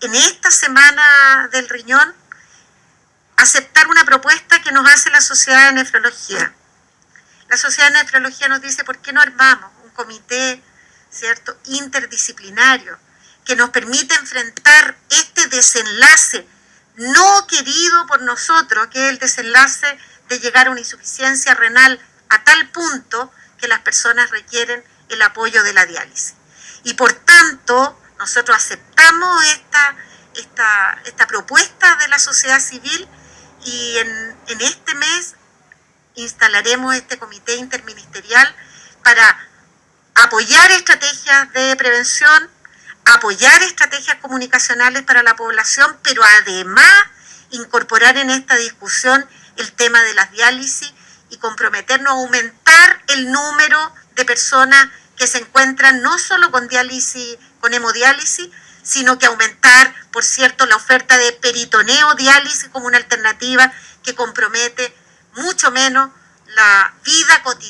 en esta semana del riñón aceptar una propuesta que nos hace la Sociedad de Nefrología. La Sociedad de Nefrología nos dice, ¿por qué no armamos un comité, ¿cierto?, interdisciplinario que nos permite enfrentar este desenlace no querido por nosotros, que es el desenlace de llegar a una insuficiencia renal a tal punto que las personas requieren el apoyo de la diálisis. Y por tanto, nosotros aceptamos esta, esta, esta propuesta de la sociedad civil y en, en este mes instalaremos este comité interministerial para apoyar estrategias de prevención, apoyar estrategias comunicacionales para la población, pero además incorporar en esta discusión el tema de las diálisis y comprometernos a aumentar el número de personas que se encuentran no solo con diálisis, con hemodiálisis, sino que aumentar, por cierto, la oferta de peritoneo diálisis como una alternativa que compromete mucho menos la vida cotidiana.